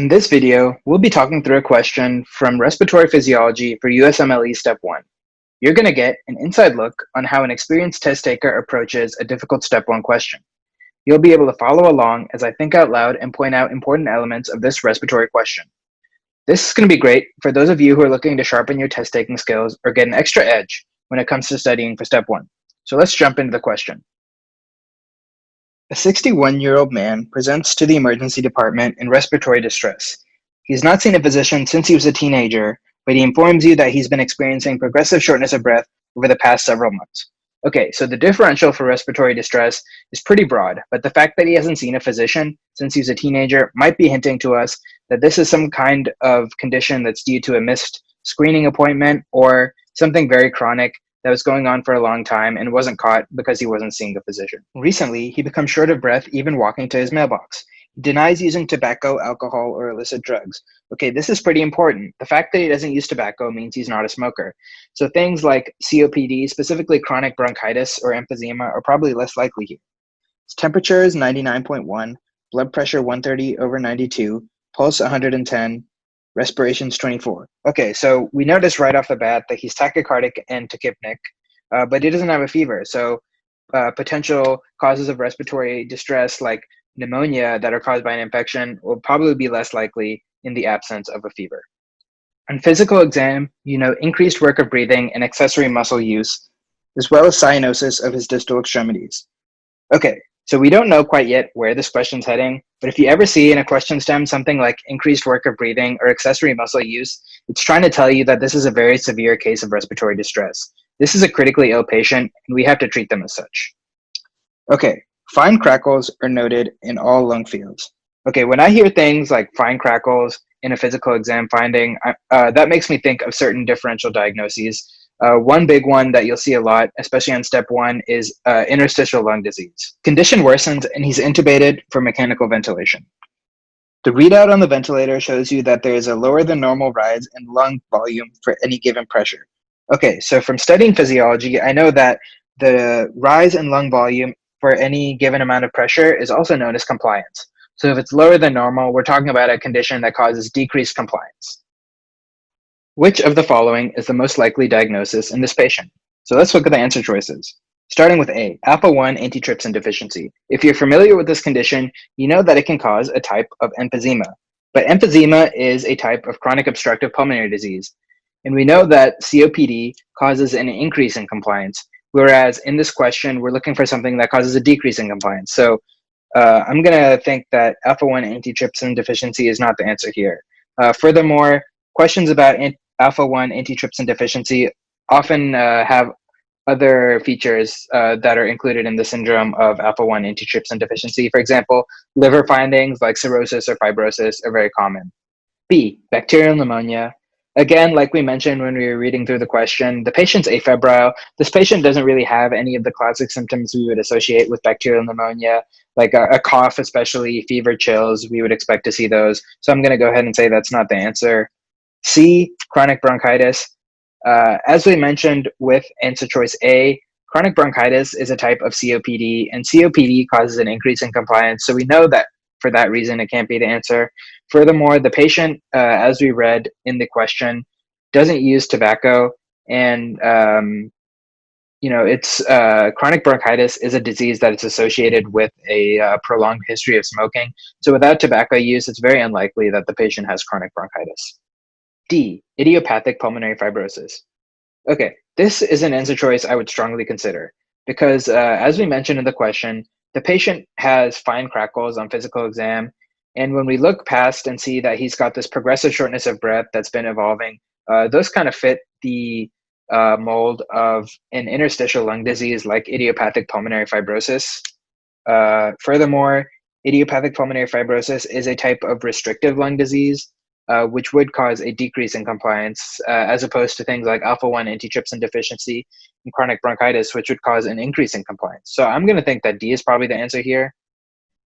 In this video, we'll be talking through a question from Respiratory Physiology for USMLE Step 1. You're going to get an inside look on how an experienced test taker approaches a difficult Step 1 question. You'll be able to follow along as I think out loud and point out important elements of this respiratory question. This is going to be great for those of you who are looking to sharpen your test taking skills or get an extra edge when it comes to studying for Step 1. So let's jump into the question. A 61-year-old man presents to the emergency department in respiratory distress. He's not seen a physician since he was a teenager, but he informs you that he's been experiencing progressive shortness of breath over the past several months. Okay, so the differential for respiratory distress is pretty broad, but the fact that he hasn't seen a physician since he was a teenager might be hinting to us that this is some kind of condition that's due to a missed screening appointment or something very chronic that was going on for a long time and wasn't caught because he wasn't seeing a physician. Recently, he becomes short of breath even walking to his mailbox. He denies using tobacco, alcohol, or illicit drugs. Okay, this is pretty important. The fact that he doesn't use tobacco means he's not a smoker. So things like COPD, specifically chronic bronchitis or emphysema, are probably less likely here. His temperature is 99.1, blood pressure 130 over 92, pulse 110, respirations 24. Okay, so we notice right off the bat that he's tachycardic and tachypneic, uh, but he doesn't have a fever. So uh, potential causes of respiratory distress like pneumonia that are caused by an infection will probably be less likely in the absence of a fever. On physical exam, you know increased work of breathing and accessory muscle use, as well as cyanosis of his distal extremities. Okay, so we don't know quite yet where this question's heading, but if you ever see in a question stem something like increased work of breathing or accessory muscle use, it's trying to tell you that this is a very severe case of respiratory distress. This is a critically ill patient, and we have to treat them as such. Okay, fine crackles are noted in all lung fields. Okay, when I hear things like fine crackles in a physical exam finding, uh, that makes me think of certain differential diagnoses uh, one big one that you'll see a lot, especially on step one, is uh, interstitial lung disease. Condition worsens and he's intubated for mechanical ventilation. The readout on the ventilator shows you that there is a lower than normal rise in lung volume for any given pressure. Okay, so from studying physiology, I know that the rise in lung volume for any given amount of pressure is also known as compliance. So if it's lower than normal, we're talking about a condition that causes decreased compliance. Which of the following is the most likely diagnosis in this patient? So let's look at the answer choices. Starting with A, alpha-1 antitrypsin deficiency. If you're familiar with this condition, you know that it can cause a type of emphysema. But emphysema is a type of chronic obstructive pulmonary disease. And we know that COPD causes an increase in compliance, whereas in this question, we're looking for something that causes a decrease in compliance. So uh, I'm gonna think that alpha-1 antitrypsin deficiency is not the answer here. Uh, furthermore, questions about alpha-1 antitrypsin deficiency often uh, have other features uh, that are included in the syndrome of alpha-1 antitrypsin deficiency. For example, liver findings like cirrhosis or fibrosis are very common. B, bacterial pneumonia. Again, like we mentioned when we were reading through the question, the patient's afebrile. This patient doesn't really have any of the classic symptoms we would associate with bacterial pneumonia, like a, a cough, especially fever, chills. We would expect to see those. So I'm going to go ahead and say that's not the answer. C, chronic bronchitis. Uh, as we mentioned with answer choice A, chronic bronchitis is a type of COPD, and COPD causes an increase in compliance. So we know that for that reason, it can't be the answer. Furthermore, the patient, uh, as we read in the question, doesn't use tobacco, and um, you know, it's uh, chronic bronchitis is a disease that is associated with a uh, prolonged history of smoking. So without tobacco use, it's very unlikely that the patient has chronic bronchitis. D, idiopathic pulmonary fibrosis. Okay, this is an answer choice I would strongly consider because uh, as we mentioned in the question, the patient has fine crackles on physical exam. And when we look past and see that he's got this progressive shortness of breath that's been evolving, uh, those kind of fit the uh, mold of an interstitial lung disease like idiopathic pulmonary fibrosis. Uh, furthermore, idiopathic pulmonary fibrosis is a type of restrictive lung disease uh, which would cause a decrease in compliance, uh, as opposed to things like alpha-1 antitrypsin deficiency and chronic bronchitis, which would cause an increase in compliance. So I'm going to think that D is probably the answer here.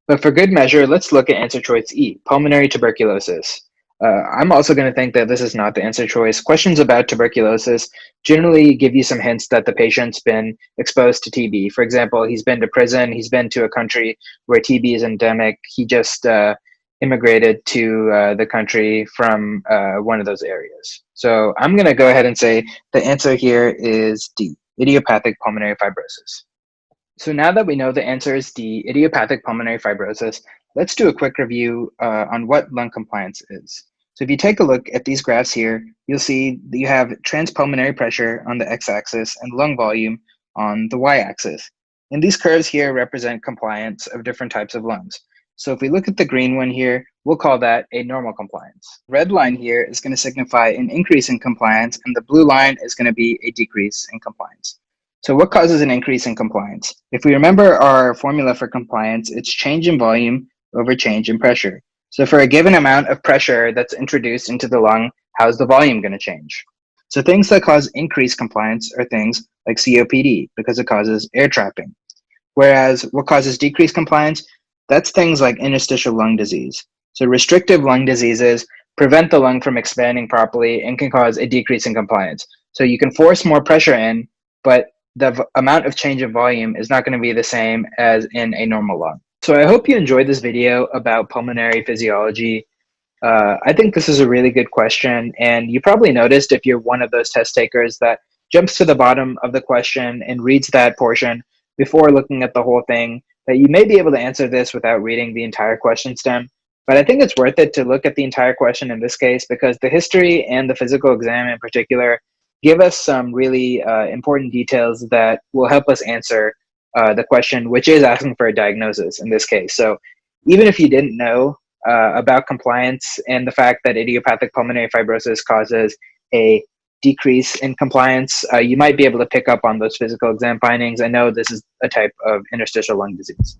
But for good measure, let's look at answer choice E, pulmonary tuberculosis. Uh, I'm also going to think that this is not the answer choice. Questions about tuberculosis generally give you some hints that the patient's been exposed to TB. For example, he's been to prison, he's been to a country where TB is endemic. He just uh, immigrated to uh, the country from uh, one of those areas. So I'm going to go ahead and say the answer here is D, idiopathic pulmonary fibrosis. So now that we know the answer is D, idiopathic pulmonary fibrosis, let's do a quick review uh, on what lung compliance is. So if you take a look at these graphs here, you'll see that you have transpulmonary pressure on the x-axis and lung volume on the y-axis. And these curves here represent compliance of different types of lungs. So if we look at the green one here, we'll call that a normal compliance. Red line here is going to signify an increase in compliance, and the blue line is going to be a decrease in compliance. So what causes an increase in compliance? If we remember our formula for compliance, it's change in volume over change in pressure. So for a given amount of pressure that's introduced into the lung, how's the volume going to change? So things that cause increased compliance are things like COPD because it causes air trapping. Whereas what causes decreased compliance that's things like interstitial lung disease. So restrictive lung diseases prevent the lung from expanding properly and can cause a decrease in compliance. So you can force more pressure in, but the amount of change in volume is not going to be the same as in a normal lung. So I hope you enjoyed this video about pulmonary physiology. Uh, I think this is a really good question, and you probably noticed if you're one of those test takers that jumps to the bottom of the question and reads that portion before looking at the whole thing that you may be able to answer this without reading the entire question stem, but I think it's worth it to look at the entire question in this case because the history and the physical exam in particular give us some really uh, important details that will help us answer uh, the question, which is asking for a diagnosis in this case. So even if you didn't know uh, about compliance and the fact that idiopathic pulmonary fibrosis causes a decrease in compliance, uh, you might be able to pick up on those physical exam findings. I know this is a type of interstitial lung disease.